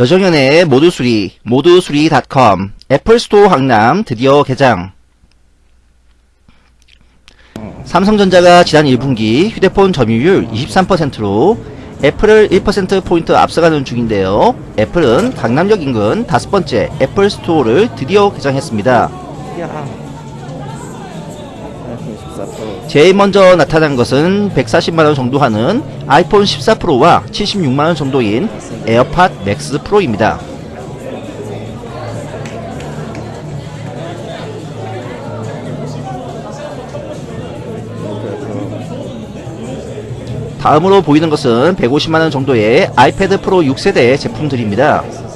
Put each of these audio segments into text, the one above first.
여정연의 모두수리, 모두수리.com, 애플스토어 강남 드디어 개장. 삼성전자가 지난 1분기 휴대폰 점유율 23%로 애플을 1%포인트 앞서가는 중인데요. 애플은 강남역 인근 다섯 번째 애플 스토어를 드디어 개장했습니다. 야. 아이폰 14 프로. 제일 먼저 나타난 것은 140만원 정도 하는 아이폰 14 프로와 76만원 정도인 에어팟 맥스 프로입니다. 다음으로 보이는 것은 150만원 정도의 아이패드 프로 6세대 제품들입니다.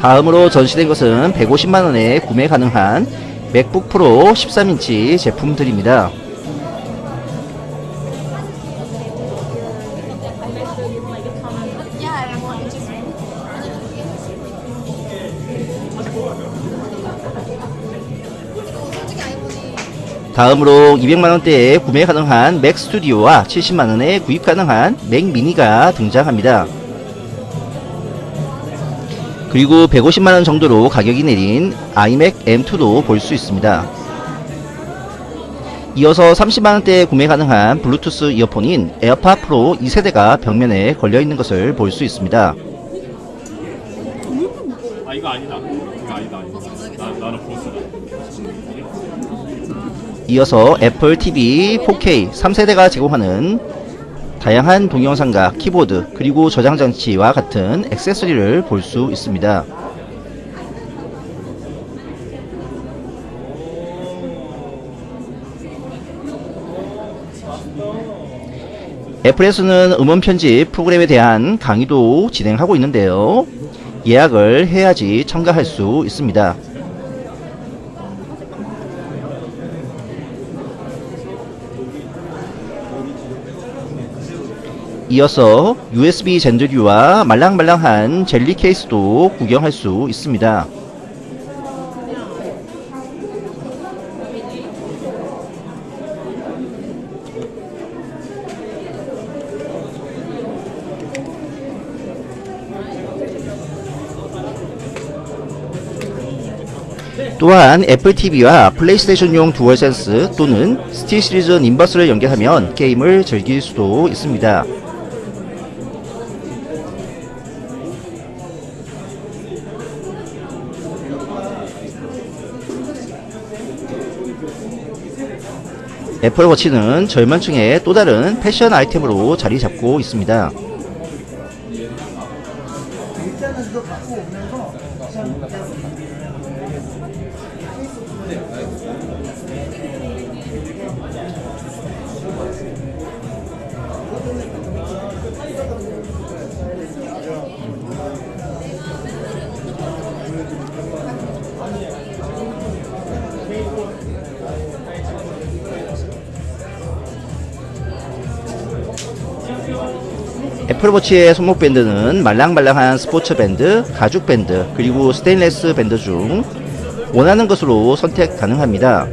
다음으로 전시된 것은 150만원에 구매 가능한 맥북 프로 13인치 제품들입니다. 다음으로 200만원대에 구매 가능한 맥 스튜디오와 70만원에 구입 가능한 맥 미니가 등장합니다. 그리고 150만원 정도로 가격이 내린 아이맥 M2도 볼 수 있습니다. 이어서 30만원대에 구매 가능한 블루투스 이어폰인 에어팟 프로 2세대가 벽면에 걸려있는 것을 볼 수 있습니다. 아 이거 아니다. 이거 아니다. 아니다. 나 나는 보스다. 이어서 애플 TV 4K 3세대가 제공하는 다양한 동영상과 키보드 그리고 저장 장치와 같은 액세서리를 볼 수 있습니다. 애플에서는 음원 편집 프로그램에 대한 강의도 진행하고 있는데요. 예약을 해야지 참가할 수 있습니다. 이어서 USB 젠들류와 말랑말랑한 젤리 케이스도 구경할 수 있습니다. 또한 애플 TV와 플레이스테이션용 듀얼센스 또는 스틸 시리즈 님버스를 연결하면 게임을 즐길 수도 있습니다. 애플워치는 젊은층의 또 다른 패션 아이템으로 자리 잡고 있습니다. 애플워치의 손목 밴드는 말랑말랑한 스포츠 밴드, 가죽 밴드, 그리고 스테인레스 밴드 중 원하는 것으로 선택 가능합니다.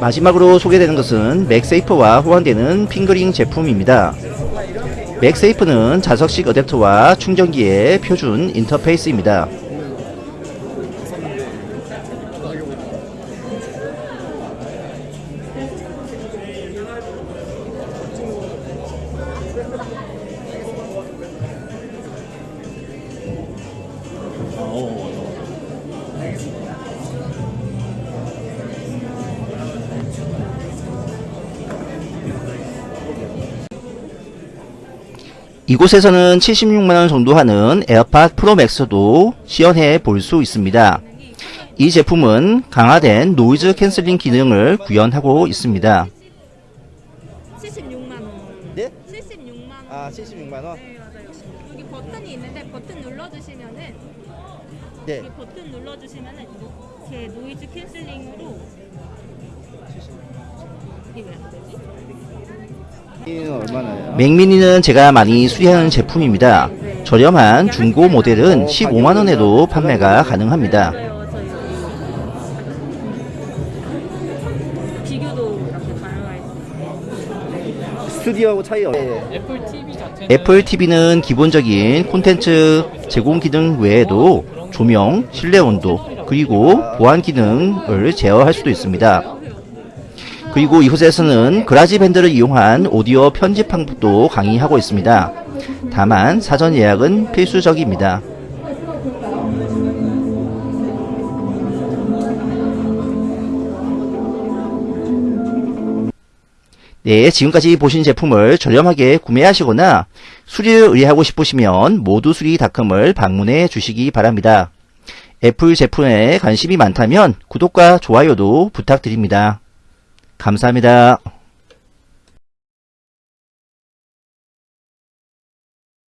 마지막으로 소개되는 것은 맥세이프와 호환되는 finger ring 제품입니다. 맥세이프는 자석식 어댑터와 충전기의 표준 인터페이스입니다. 이곳에서는 76만원 정도 하는 AirPod Pro Max도 시연해 볼 수 있습니다. 이 제품은 강화된 noise cancelling 기능을 구현하고 있습니다. 76만 원. 네? 76만 원. 아 76만 원. 네 맞아요. 여기 버튼이 있는데 버튼 눌러주시면은 네. 여기 버튼 눌러주시면은 이렇게 noise cancelling으로 이게 왜 안 되지? 맥미니는 제가 많이 수리하는 제품입니다. 저렴한 중고 모델은 15만원에도 판매가 가능합니다. 스튜디오하고 차이 애플 TV는 기본적인 콘텐츠 제공 기능 외에도 조명, 실내 온도, 그리고 보안 기능을 제어할 수도 있습니다. 그리고 이곳에서는 그라지 밴드를 이용한 오디오 편집 방법도 강의하고 있습니다. 다만 사전 예약은 필수적입니다. 네, 지금까지 보신 제품을 저렴하게 구매하시거나 수리를 의뢰하고 싶으시면 모두수리닷컴을 방문해 주시기 바랍니다. 애플 제품에 관심이 많다면 구독과 좋아요도 부탁드립니다. 감사합니다.